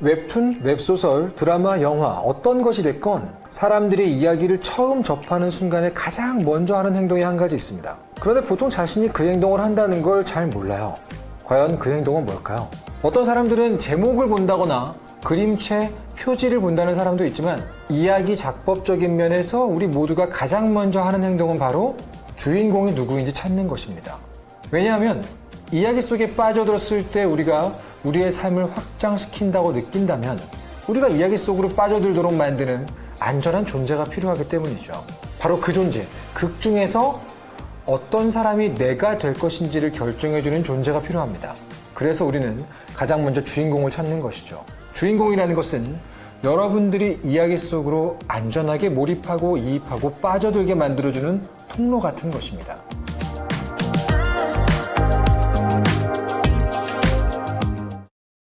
웹툰, 웹소설, 드라마, 영화 어떤 것이 됐건 사람들이 이야기를 처음 접하는 순간에 가장 먼저 하는 행동이 한 가지 있습니다. 그런데 보통 자신이 그 행동을 한다는 걸 잘 몰라요. 과연 그 행동은 뭘까요? 어떤 사람들은 제목을 본다거나 그림체, 표지를 본다는 사람도 있지만 이야기 작법적인 면에서 우리 모두가 가장 먼저 하는 행동은 바로 주인공이 누구인지 찾는 것입니다. 왜냐하면 이야기 속에 빠져들었을 때 우리가 우리의 삶을 확장시킨다고 느낀다면 우리가 이야기 속으로 빠져들도록 만드는 안전한 존재가 필요하기 때문이죠. 바로 그 존재, 극 중에서 어떤 사람이 내가 될 것인지를 결정해주는 존재가 필요합니다. 그래서 우리는 가장 먼저 주인공을 찾는 것이죠. 주인공이라는 것은 여러분들이 이야기 속으로 안전하게 몰입하고 이입하고 빠져들게 만들어주는 통로 같은 것입니다.